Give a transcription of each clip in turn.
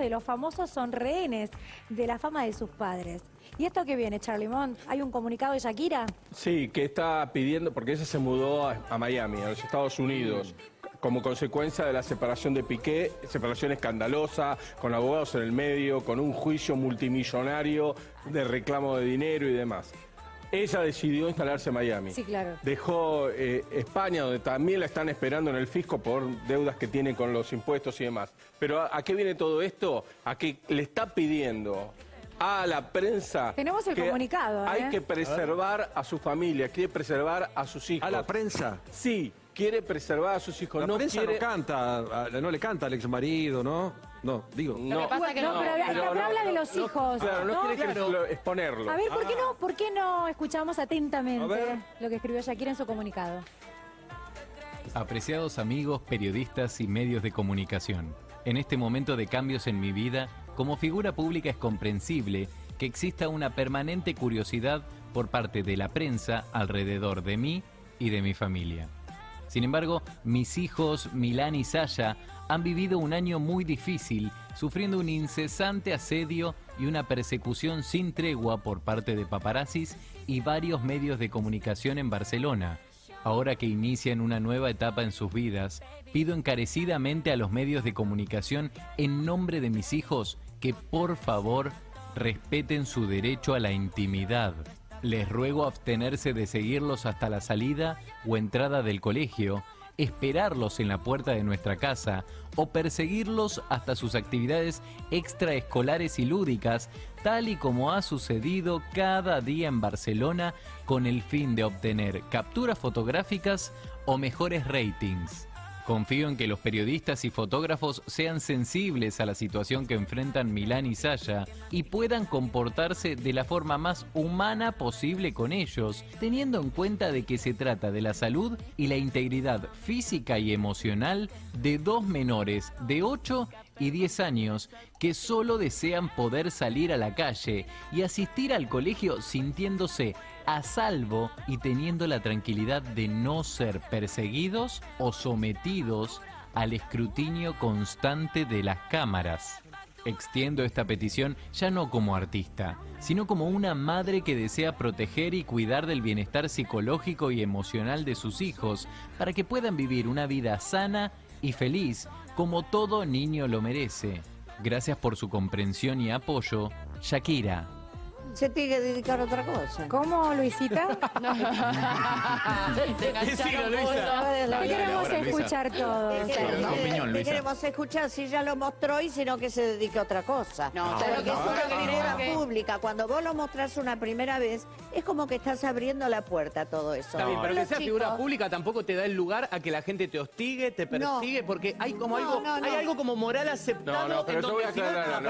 de los famosos son rehenes de la fama de sus padres. ¿Y esto qué viene, Charlie Mont? ¿Hay un comunicado de Shakira? Sí, que está pidiendo, porque ella se mudó a, a Miami, a los Estados Unidos, como consecuencia de la separación de Piqué, separación escandalosa, con abogados en el medio, con un juicio multimillonario de reclamo de dinero y demás. Ella decidió instalarse en Miami. Sí, claro. Dejó eh, España, donde también la están esperando en el fisco por deudas que tiene con los impuestos y demás. Pero ¿a, a qué viene todo esto? A que le está pidiendo a la prensa... Tenemos el que comunicado, Hay ¿eh? que preservar a su familia, quiere preservar a sus hijos. A la prensa. Sí, quiere preservar a sus hijos. La no prensa quiere... no canta, no le canta al ex marido, ¿no? No, digo. No, que pasa es que No, no, pero, pero pero no, habla de los no, hijos. Claro, no, ¿no? quiere que lo- exponerlo. A ver, ¿por qué, Ah. no, ¿por qué no escuchamos atentamente lo que escribió Shakira en su comunicado? Apreciados amigos, periodistas y medios de comunicación, en este momento de cambios en mi vida, como figura pública es comprensible que exista una permanente curiosidad por parte de la prensa alrededor de mí y de mi familia. Sin embargo, mis hijos, Milán y Sasha, han vivido un año muy difícil, sufriendo un incesante asedio y una persecución sin tregua por parte de paparazzis y varios medios de comunicación en Barcelona. Ahora que inician una nueva etapa en sus vidas, pido encarecidamente a los medios de comunicación, en nombre de mis hijos, que por favor respeten su derecho a la intimidad. Les ruego abstenerse de seguirlos hasta la salida o entrada del colegio, esperarlos en la puerta de nuestra casa o perseguirlos hasta sus actividades extraescolares y lúdicas, tal y como ha sucedido cada día en Barcelona con el fin de obtener capturas fotográficas o mejores ratings. Confío en que los periodistas y fotógrafos sean sensibles a la situación que enfrentan Milán y Sasha y puedan comportarse de la forma más humana posible con ellos, teniendo en cuenta de que se trata de la salud y la integridad física y emocional de dos menores de 8 y 10 años que solo desean poder salir a la calle y asistir al colegio sintiéndose a salvo y teniendo la tranquilidad de no ser perseguidos o sometidos al escrutinio constante de las cámaras. Extiendo esta petición ya no como artista, sino como una madre que desea proteger y cuidar del bienestar psicológico y emocional de sus hijos para que puedan vivir una vida sana y feliz como todo niño lo merece. Gracias por su comprensión y apoyo, Shakira. Se tiene que dedicar a otra cosa. ¿Cómo, Luisita? Te Luisa. Te queremos ahora, Luisa. escuchar todos. Opinión, te queremos escuchar si ya lo mostró y si no que se dedique a otra cosa. No, Pero que es una figura pública. Cuando vos lo mostrás una primera vez, es como que estás abriendo la puerta a todo eso. Está bien, pero que sea chicos- figura pública tampoco te da el lugar a que la gente te hostigue, te persigue, porque hay como No, algo, no, no. hay algo como moral aceptado. No, no, pero en yo voy a aclarar.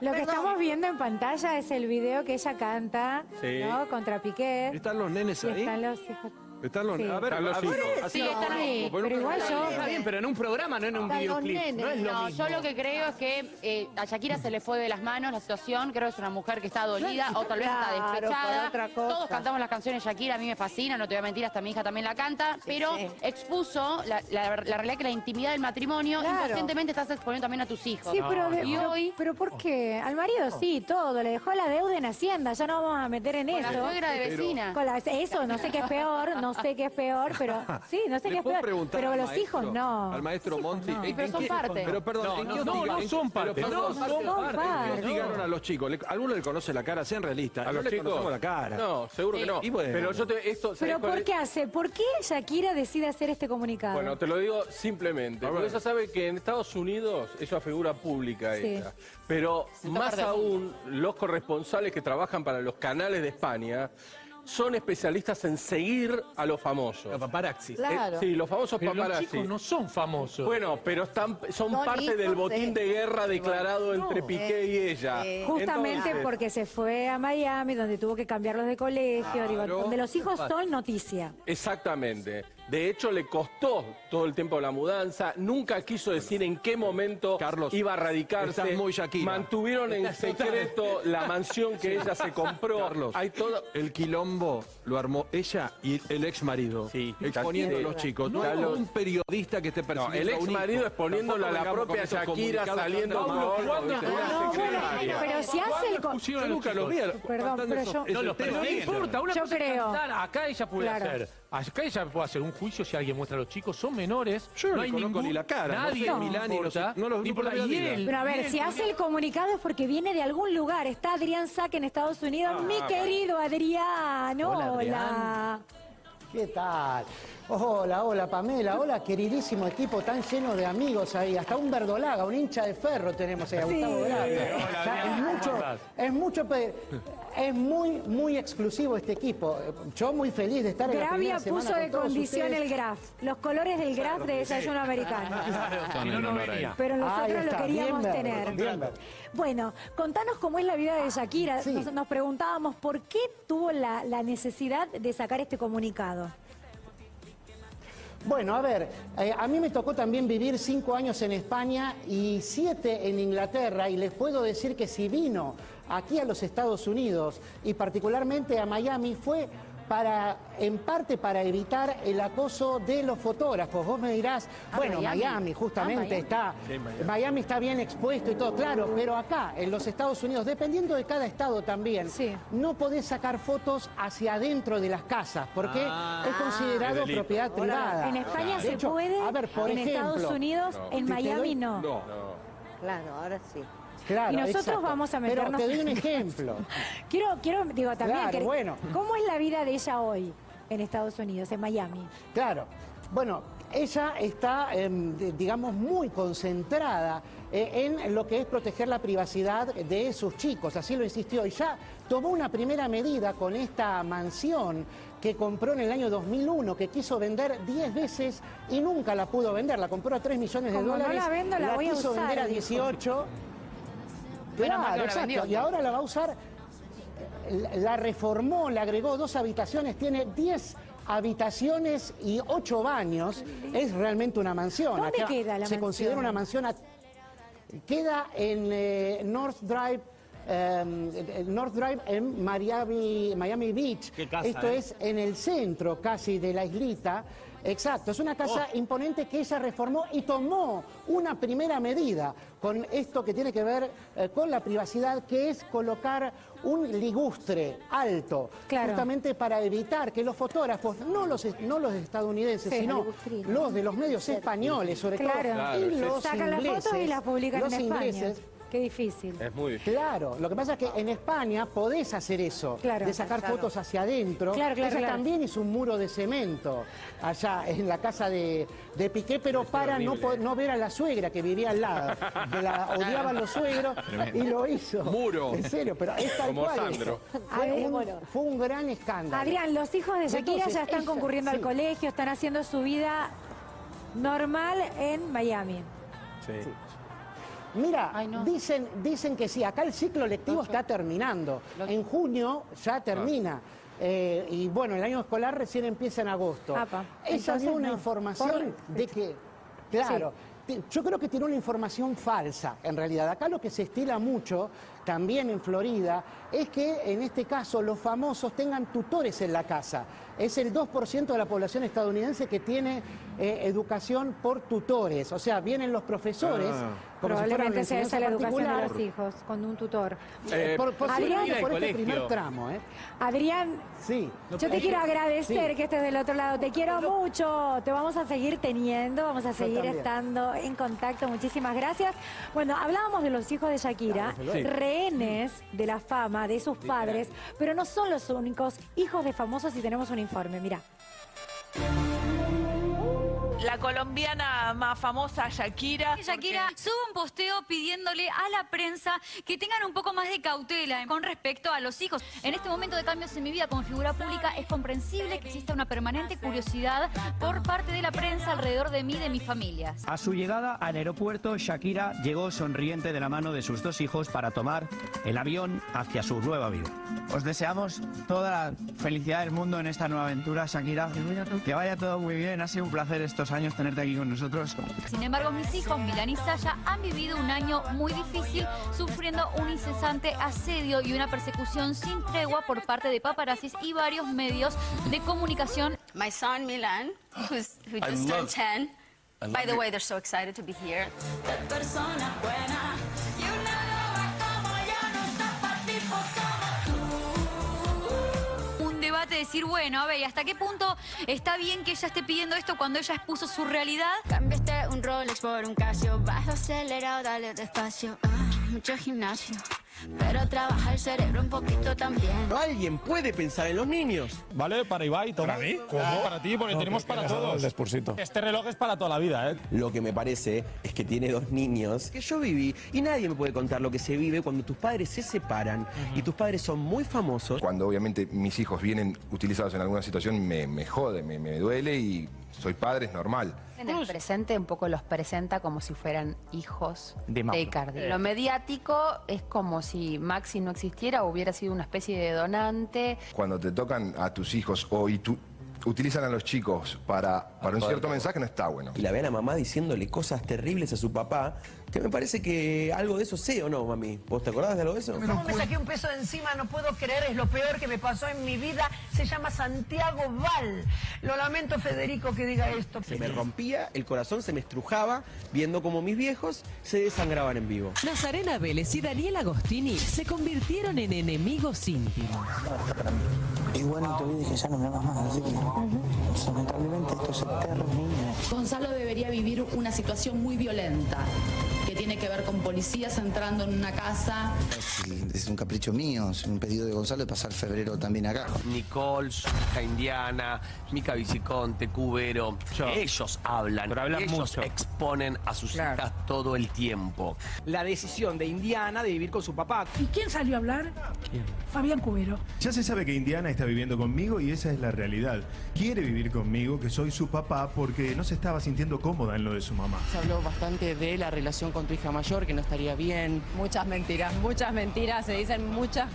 Lo que estamos viendo en pantalla es el video que ella canta, Sí. ¿no? Contra Piqué. ¿Están los nenes Y ahí? están los hijos. Están los Sí. A ver, Están los hijos. Sí, están ahí. Bueno, Pero igual yo... Está bien, pero en un programa, no en un videoclip. nenes. No es lo No, mismo. yo lo que creo es que eh, a Shakira se le fue de las manos la situación. Creo que es una mujer que está dolida o tal vez está Claro, despechada. otra cosa. Todos cantamos las canciones de Shakira, a mí me fascina, no te voy a mentir, hasta mi hija también la canta. pero sí. expuso la, la- la realidad que la intimidad del matrimonio, Claro. inconscientemente estás exponiendo también a tus hijos. Sí, pero, de- pero, hoy, pero ¿por qué? Al marido sí, todo. Le dejó la deuda en Hacienda. Ya no vamos a meter en con la eso. suegra de vecina. Con la- eso, no sé qué es peor, no sé qué es peor, pero sí, no sé ¿Le qué es puedo peor. preguntar Pero al los maestro- hijos no. Al maestro Monti. no. ¿en- pero en son qué- parte. Pero perdón, ¿en qué no, no ¿En- son parte, pero no perdón, son ¿en parte. qué hostigaron a los chicos? ¿Le- ¿Alguno le conoce la cara? Sean realistas. ¿A no los le chicos? conocemos la cara. No, seguro que no. Y bueno. Pero yo te, esto, ¿sabes Pero cuál ¿por es? qué hace? ¿Por qué Shakira decide hacer este comunicado? Bueno, te lo digo simplemente. Porque ella sabe que en Estados Unidos es una figura pública Sí. ella. Pero más aún, los corresponsales que trabajan para los canales de España son especialistas en seguir a los famosos. Los paparazzis. Claro. Eh, sí, los famosos Pero los paparazzi. chicos no son famosos. Bueno, pero están, son parte del botín de- de, guerra declarado No. entre Piqué y ella. Eh, Justamente Entonces, porque se fue a Miami, donde tuvo que cambiarlos de colegio, digo, donde los hijos son noticia. Exactamente. De hecho, le costó todo el tiempo la mudanza. Nunca quiso decir en qué momento Carlos, iba a radicarse. estás muy Shakira. Mantuvieron en secreto la mansión que ella se compró. Carlos, Hay todo. el quilombo lo armó ella y el ex marido. Sí, exponiendo a los chicos. No hay un periodista que esté No, persiguiendo el a ex marido exponiéndolo a la propia Shakira saliendo Pablo, una ¿cuándo? secretaria. Pero si hace el... Yo nunca lo vi. Perdón, pero yo- No. No importa, una Yo cosa acá ella puede hacer, acá ella puede hacer un juicio si alguien muestra a los chicos, son menores, Yo no no le hay ningún, ni la cara, no nadie no Milán y no importa, no los- ni no importa, y él, Pero a y ver, él si hace el comunicado es porque viene de algún lugar. Está Adrián Saque en Estados Unidos. Mi querido Adrián, hola. Hola, ¿Qué tal? Hola, hola Pamela, hola queridísimo equipo tan lleno de amigos ahí, hasta un verdolaga, un hincha de ferro tenemos ahí, a Sí. Gustavo Grande. Hola, O sea, es ¿cómo mucho, es mucho, pe- es muy, muy exclusivo este equipo. Yo muy feliz de estar en la Gravia primera semana puso de todos condición ustedes. el graf. Los colores del graf de desayuno americano. Son si no. Pero nosotros lo queríamos bien tener. bien. Bueno, contanos cómo es la vida de Shakira. Sí. Nos, nos preguntábamos por qué tuvo la, la necesidad de sacar este comunicado. Bueno, a ver, eh, a mí me tocó también vivir cinco años en España y siete en Inglaterra y les puedo decir que si vino aquí a los Estados Unidos y particularmente a Miami fue para, en parte para evitar el acoso de los fotógrafos. Vos me dirás, Ah, bueno, Miami. Miami, justamente Ah, Miami. está, Miami. está bien expuesto y todo, claro, pero acá, en los Estados Unidos, dependiendo de cada estado también, Sí. no podés sacar fotos hacia adentro de las casas, porque es considerado es delito. propiedad privada. En España De se hecho, puede, a ver, por en ejemplo, Estados Unidos, en Miami doy- no. No. Claro, ahora sí. Claro, Y nosotros exacto. vamos a meternos- Pero te doy un ejemplo. Quiero, quiero, digo, también, Claro, que- bueno. ¿cómo es la vida de ella hoy en Estados Unidos, en Miami? Claro. Bueno, ella está, em, digamos, muy concentrada eh, en lo que es proteger la privacidad de sus chicos, así lo insistió. Y ya tomó una primera medida con esta mansión que compró en el año 2001, que quiso vender 10 veces y nunca la pudo vender. La compró a 3 millones de Como no dólares. la vendo, la voy a quiso usar, vender a dijo. 18. Menos mal que Claro, no exacto. vendió. Y ahora la va a usar la- la reformó, le agregó dos habitaciones, tiene 10 habitaciones y 8 baños. Es realmente una mansión. ¿Dónde Acá queda la Se mansión? considera una mansión. a- Queda en eh, North Drive. Eh, North Drive en Miami, Miami Beach. Qué casa, Esto ¿eh? es en el centro casi de la islita. Exacto, es una casa Oh. imponente que ella reformó y tomó una primera medida con esto que tiene que ver eh, con la privacidad, que es colocar un ligustre alto, Claro. justamente para evitar que los fotógrafos, no los, no los estadounidenses, Sí, sino los de los medios españoles, sobre Claro. todo, y los Sacan las ingleses, fotos y las publican los en España. Qué difícil. Es muy difícil. Claro, lo que pasa es que en España podés hacer eso, Claro. de sacar fotos hacia adentro. Claro, claro, Ella claro. también hizo un muro de cemento allá en la casa de, de Piqué, pero para no, ver a la suegra que vivía al lado. Que la odiaban los suegros y lo hizo. Muro. En serio, pero es tal Como cual Sandro. eso. Fue ver, un, bueno. fue un gran escándalo. Adrián, los hijos de Shakira Entonces, ya están ella- concurriendo al colegio, están haciendo su vida normal en Miami. Sí. Mira, Ay, no. dicen, dicen que sí, acá el ciclo lectivo está terminando. En junio ya termina. Eh, y bueno, el año escolar recién empieza en agosto. Apa. Entonces, dio una no. información de que, claro, yo creo que tiene una información falsa, en realidad. Acá lo que se estila mucho, también en Florida, es que en este caso los famosos tengan tutores en la casa. Es el 2% de la población estadounidense que tiene eh, educación por tutores. O sea, vienen los profesores, Ah. como si Probablemente sea esa enseñanza la educación de los hijos, con un tutor. Eh, por, Adrián- por este primer tramo, ¿eh? Adrián, Sí. yo te quiero agradecer Sí. que estés del otro lado. Te quiero mucho. Te vamos a seguir teniendo, vamos a seguir estando en contacto. Muchísimas gracias. Bueno, hablábamos de los hijos de Shakira, rehenes de la fama de sus padres, pero no son los únicos hijos de famosos y tenemos un informe. Mira. La colombiana más famosa, Shakira. Shakira sube un posteo pidiéndole a la prensa que tengan un poco más de cautela con respecto a los hijos. En este momento de cambios en mi vida como figura pública es comprensible que exista una permanente curiosidad por parte de la prensa alrededor de mí y de mi familia. A su llegada al aeropuerto, Shakira llegó sonriente de la mano de sus dos hijos para tomar el avión hacia su nueva vida. Os deseamos toda la felicidad del mundo en esta nueva aventura, Shakira. Que vaya todo muy bien. Ha sido un placer estos años tenerte aquí con nosotros. Sin embargo, mis hijos, Milan y Saya, han vivido un año muy difícil, sufriendo un incesante asedio y una persecución sin tregua por parte de paparazzis y varios medios de comunicación. My son Milan, who's, who just turned 10. I By the way, they're so excited to be here. De decir, bueno, a ver, ¿y hasta qué punto está bien que ella esté pidiendo esto cuando ella expuso su realidad? Cambiaste un Rolex por un Casio, vas acelerado, dale despacio. Ah, mucho gimnasio, pero trabaja el cerebro un poquito también. Alguien puede pensar en los niños. Vale, para Ibai, toma. ¿Para mí? ¿Cómo? Para ti, porque tenemos para todos. Este reloj es para toda la vida, ¿eh? Lo que me parece es que tiene dos niños que yo viví y nadie me puede contar lo que se vive cuando tus padres se separan y tus padres son muy famosos. Cuando obviamente mis hijos vienen utilizados en alguna situación me, me jode, me, me duele y soy padre, es normal. En el presente un poco los presenta como si fueran hijos De de. Icardi. Eh. Lo mediático es como si Maxi no existiera o hubiera sido una especie de donante. Cuando te tocan a tus hijos o y tú, utilizan a los chicos para, para un cierto mensaje no está bueno. Y la ve a la mamá diciéndole cosas terribles a su papá, que me parece que algo de eso sé o no, mami. ¿Vos te acordás de algo de eso? ¿Cómo me saqué un peso de encima? No puedo creer, es lo peor que me pasó en mi vida. Se llama Santiago Val. Lo lamento, Federico, que diga esto. Se me rompía, el corazón se me estrujaba viendo como mis viejos se desangraban en vivo. Nazarena Vélez y Daniel Agostini se convirtieron en enemigos íntimos. Y bueno, te que ya no me amas más, así que lamentablemente esto es eterno, niño. Gonzalo debería vivir una situación muy violenta que tiene que ver con policías entrando en una casa. Es un capricho mío, es un pedido de Gonzalo de pasar febrero también acá. Nicole, su hija Indiana, Mica Viciconte, Cubero, ellos hablan, Pero hablan ellos mucho. exponen a sus Claro. hijas todo el tiempo. La decisión de Indiana de vivir con su papá. ¿Y quién salió a hablar? Fabián Cubero. Ya se sabe que Indiana está viviendo conmigo y esa es la realidad. Quiere vivir conmigo, que soy su papá, porque no se estaba sintiendo cómoda en lo de su mamá. Se habló bastante de la relación con tu hija mayor, que no estaría bien. Muchas mentiras, muchas mentiras, se dicen muchas,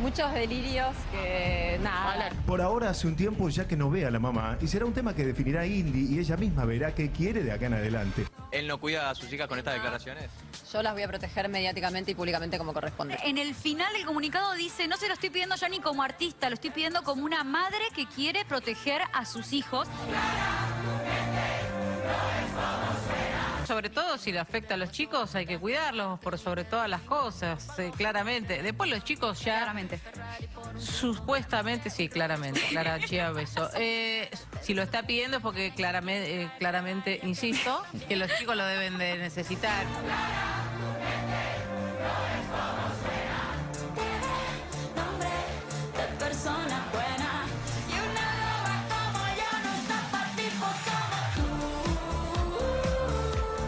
muchos delirios que nada. Por ahora hace un tiempo ya que no ve a la mamá y será un tema que definirá Indy y ella misma verá qué quiere de acá en adelante. ¿Él no cuida a sus hijas con estas declaraciones? Yo las voy a proteger mediáticamente y públicamente como corresponde. En el final del comunicado dice, no se lo estoy pidiendo ya ni como artista, lo estoy pidiendo como una madre que quiere proteger a sus hijos. Sobre todo si le afecta a los chicos, hay que cuidarlos por sobre todas las cosas, eh, claramente. Después los chicos ya... Claramente. Supuestamente, sí, claramente. Clara Chía Beso. Eh, si lo está pidiendo es porque claramente, claramente, insisto, que los chicos lo deben de necesitar.